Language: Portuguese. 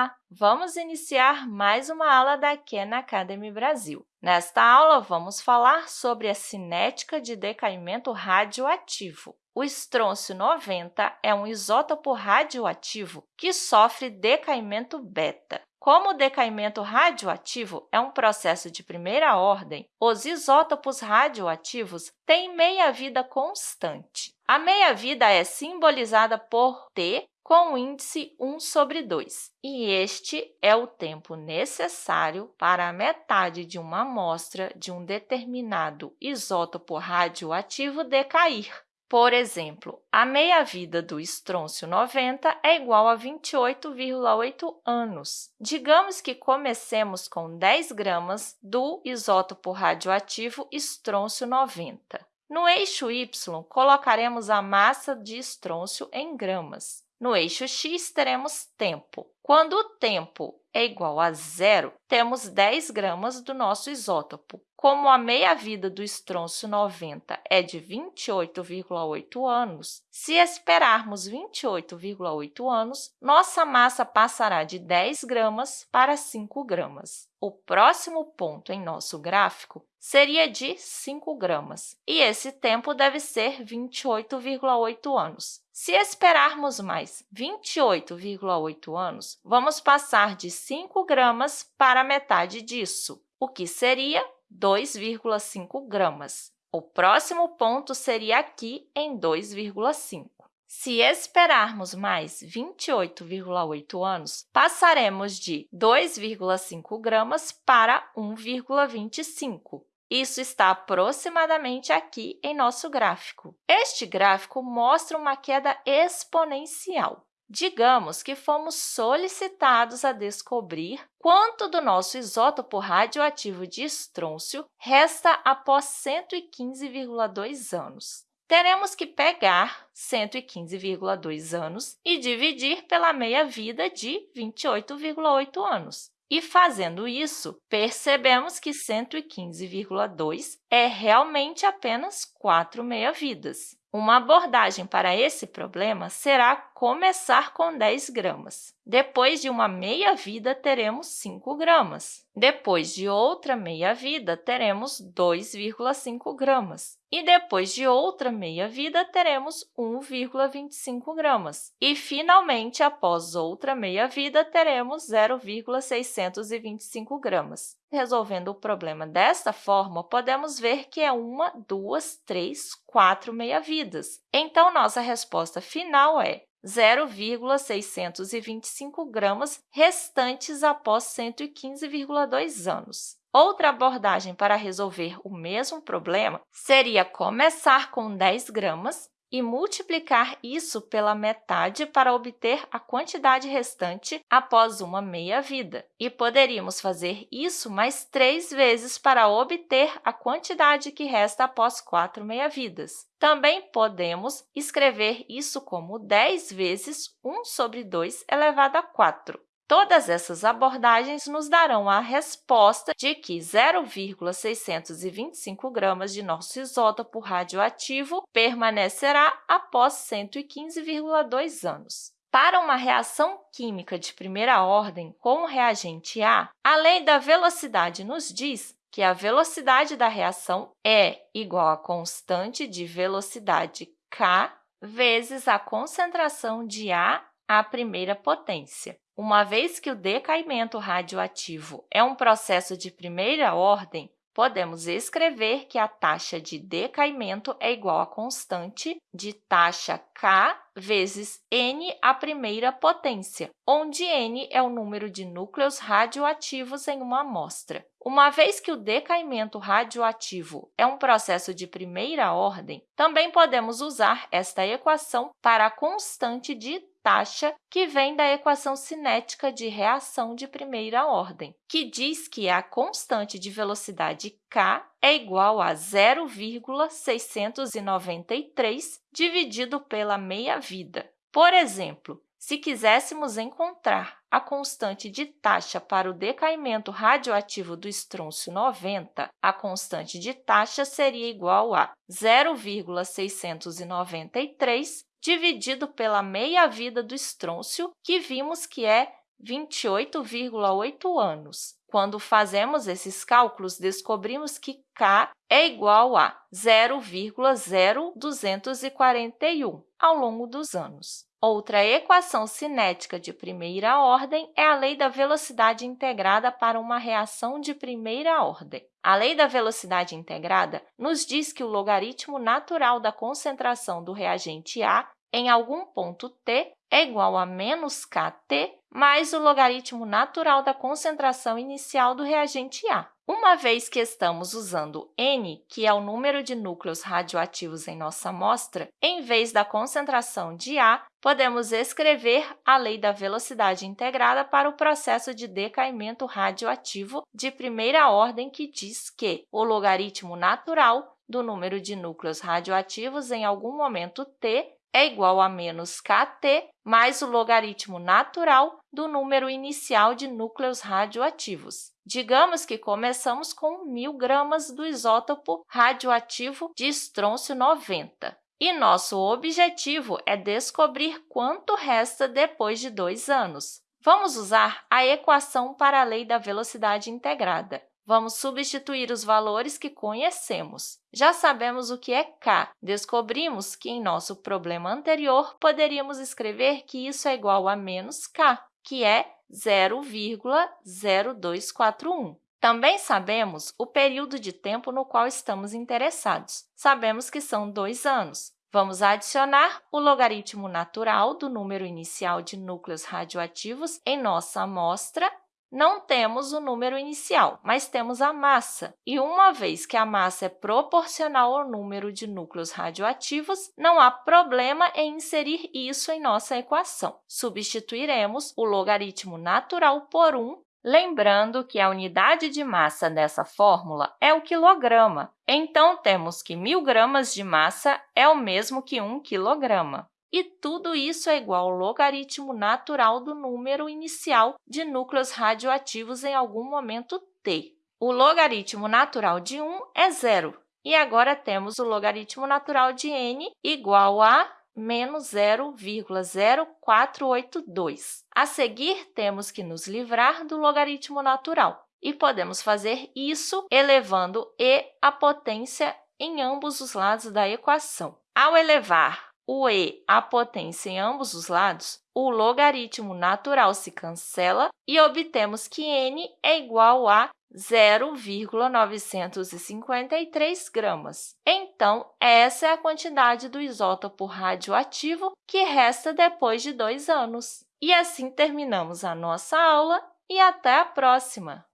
Olá! Vamos iniciar mais uma aula da Khan Academy Brasil. Nesta aula, vamos falar sobre a cinética de decaimento radioativo. O estrôncio 90 é um isótopo radioativo que sofre decaimento beta. Como o decaimento radioativo é um processo de primeira ordem, os isótopos radioativos têm meia-vida constante. A meia-vida é simbolizada por T com o índice 1 sobre 2, e este é o tempo necessário para a metade de uma amostra de um determinado isótopo radioativo decair. Por exemplo, a meia-vida do estrôncio 90 é igual a 28,8 anos. Digamos que comecemos com 10 gramas do isótopo radioativo estrôncio 90. No eixo y, colocaremos a massa de estrôncio em gramas. No eixo x, teremos tempo. Quando o tempo é igual a zero, temos 10 gramas do nosso isótopo. Como a meia-vida do estrôncio 90 é de 28,8 anos, se esperarmos 28,8 anos, nossa massa passará de 10 gramas para 5 gramas. O próximo ponto em nosso gráfico seria de 5 gramas, e esse tempo deve ser 28,8 anos. Se esperarmos mais 28,8 anos, vamos passar de 5 gramas para metade disso, o que seria 2,5 gramas. O próximo ponto seria aqui em 2,5. Se esperarmos mais 28,8 anos, passaremos de 2,5 gramas para 1,25. Isso está aproximadamente aqui em nosso gráfico. Este gráfico mostra uma queda exponencial. Digamos que fomos solicitados a descobrir quanto do nosso isótopo radioativo de estrôncio resta após 115,2 anos. Teremos que pegar 115,2 anos e dividir pela meia-vida de 28,8 anos. E, fazendo isso, percebemos que 115,2 é realmente apenas 4 meia-vidas. Uma abordagem para esse problema será começar com 10 gramas. Depois de uma meia-vida, teremos 5 gramas. Depois de outra meia-vida, teremos 2,5 gramas. E depois de outra meia-vida, teremos 1,25 gramas. E, finalmente, após outra meia-vida, teremos 0,625 gramas. Resolvendo o problema desta forma, podemos ver que é uma, duas, três, quatro meia-vidas. Então, nossa resposta final é 0,625 gramas restantes após 115,2 anos. Outra abordagem para resolver o mesmo problema seria começar com 10 gramas e multiplicar isso pela metade para obter a quantidade restante após uma meia-vida. E poderíamos fazer isso mais três vezes para obter a quantidade que resta após quatro meia-vidas. Também podemos escrever isso como 10 vezes 1 sobre 2 elevado a 4. Todas essas abordagens nos darão a resposta de que 0,625 gramas de nosso isótopo radioativo permanecerá após 115,2 anos. Para uma reação química de primeira ordem com o reagente A, a lei da velocidade nos diz que a velocidade da reação é igual à constante de velocidade k vezes a concentração de A à primeira potência. Uma vez que o decaimento radioativo é um processo de primeira ordem, podemos escrever que a taxa de decaimento é igual à constante de taxa K vezes n à primeira potência, onde n é o número de núcleos radioativos em uma amostra. Uma vez que o decaimento radioativo é um processo de primeira ordem, também podemos usar esta equação para a constante de taxa que vem da equação cinética de reação de primeira ordem, que diz que a constante de velocidade k é igual a 0,693 dividido pela meia-vida. Por exemplo, se quiséssemos encontrar a constante de taxa para o decaimento radioativo do estrôncio 90, a constante de taxa seria igual a 0,693 dividido pela meia-vida do estrôncio, que vimos que é 28,8 anos. Quando fazemos esses cálculos, descobrimos que k é igual a 0,0241 ao longo dos anos. Outra equação cinética de primeira ordem é a lei da velocidade integrada para uma reação de primeira ordem. A lei da velocidade integrada nos diz que o logaritmo natural da concentração do reagente A em algum ponto t é igual a menos kt mais o logaritmo natural da concentração inicial do reagente A. Uma vez que estamos usando N, que é o número de núcleos radioativos em nossa amostra, em vez da concentração de A, podemos escrever a lei da velocidade integrada para o processo de decaimento radioativo de primeira ordem, que diz que o logaritmo natural do número de núcleos radioativos em algum momento t é igual a menos kt mais o logaritmo natural do número inicial de núcleos radioativos. Digamos que começamos com 1.000 gramas do isótopo radioativo de estrôncio 90. E nosso objetivo é descobrir quanto resta depois de dois anos. Vamos usar a equação para a lei da velocidade integrada. Vamos substituir os valores que conhecemos. Já sabemos o que é k. Descobrimos que, em nosso problema anterior, poderíamos escrever que isso é igual a menos k, que é 0,0241. Também sabemos o período de tempo no qual estamos interessados. Sabemos que são dois anos. Vamos adicionar o logaritmo natural do número inicial de núcleos radioativos em nossa amostra não temos o número inicial, mas temos a massa. E uma vez que a massa é proporcional ao número de núcleos radioativos, não há problema em inserir isso em nossa equação. Substituiremos o logaritmo natural por 1, lembrando que a unidade de massa dessa fórmula é o quilograma. Então, temos que 1.000 gramas de massa é o mesmo que 1 quilograma. E tudo isso é igual ao logaritmo natural do número inicial de núcleos radioativos em algum momento t. O logaritmo natural de 1 é zero. E agora temos o logaritmo natural de n igual a menos 0,0482. A seguir, temos que nos livrar do logaritmo natural. E podemos fazer isso elevando e a potência em ambos os lados da equação. Ao elevar o e à potência em ambos os lados, o logaritmo natural se cancela e obtemos que n é igual a 0,953 gramas. Então, essa é a quantidade do isótopo radioativo que resta depois de dois anos. E assim terminamos a nossa aula e até a próxima!